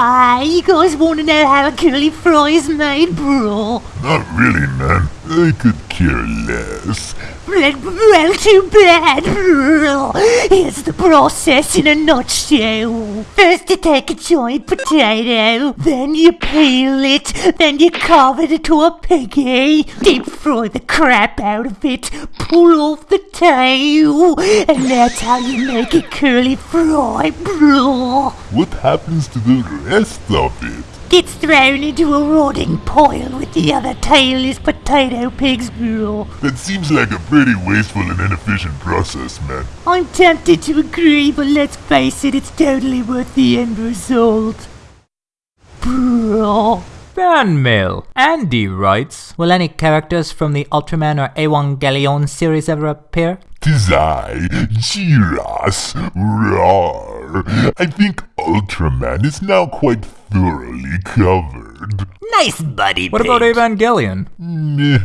Ah, you guys want to know how a curly fry is made, bro? Not really, man. I could care less. Well, well, too bad, bro. Here's the process in a nutshell. First, you take a giant potato, then you peel it, then you carve it into a piggy, deep fry the crap out of it, pull off the tail, and that's how you make a curly fry, bro. What happens to the rest of it? Gets thrown into a rotting pile with the other tailless potato pigs, bro. That seems like a pretty wasteful and inefficient process, man. I'm tempted to agree, but let's face it, it's totally worth the end result. Bro. Fan mail. Andy writes, Will any characters from the Ultraman or Evangelion series ever appear? Tis I, Jiras. Roar. I think Ultraman is now quite thoroughly covered. Nice buddy, What about Evangelion? Meh.